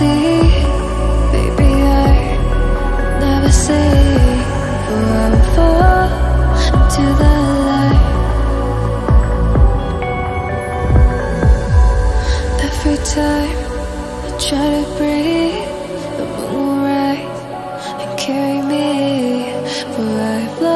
see Baby, I never see I fall into the light. Every time I try to breathe The moon will rise and carry me For I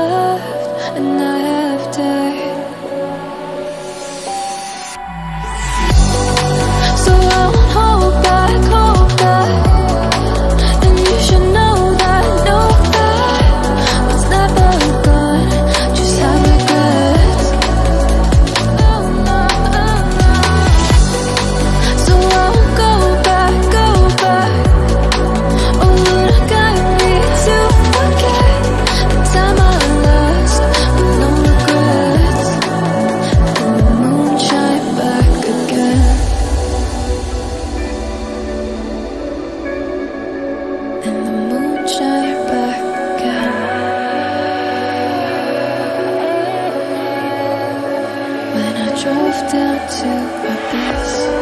drove down to abyss.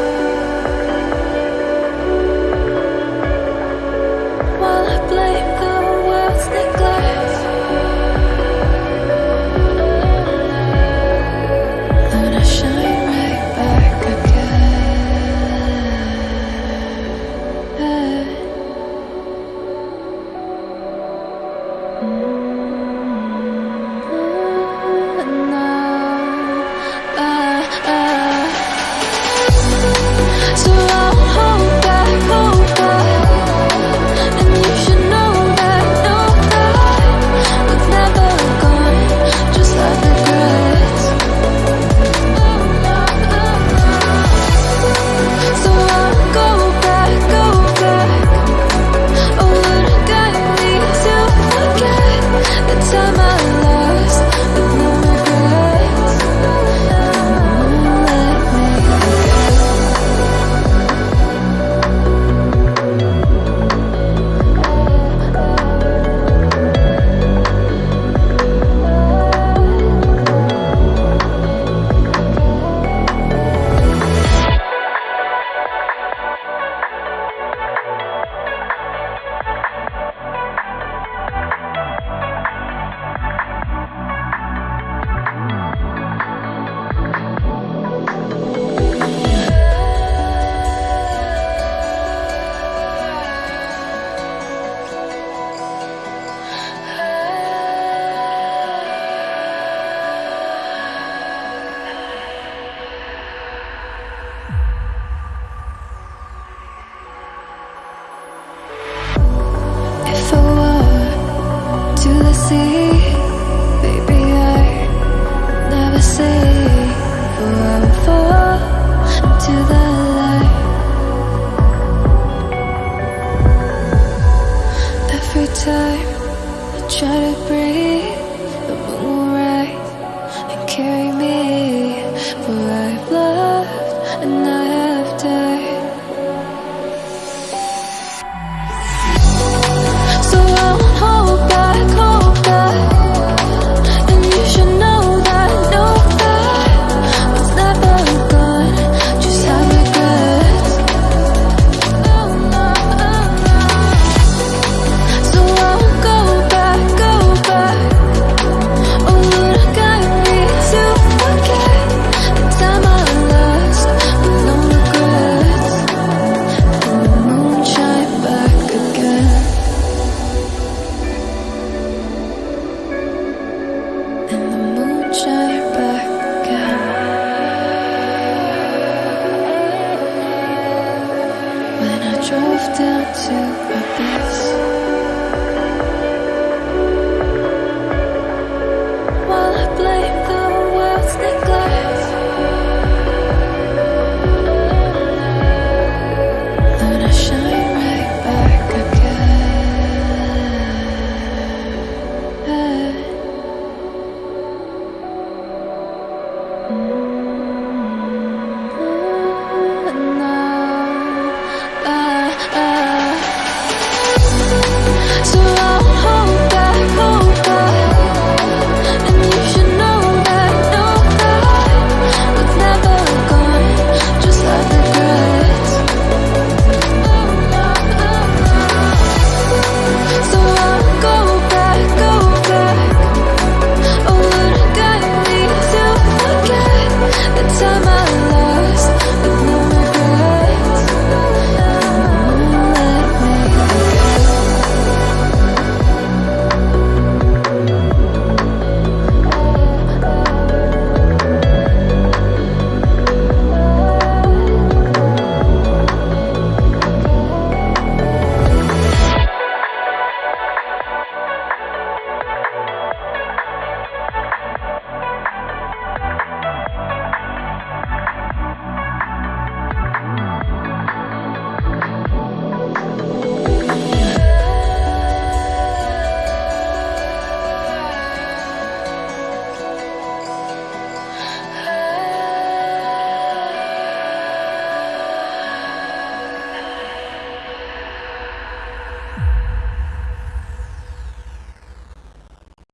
Every time I try to breathe, the moon will rise and carry drove down to a bed.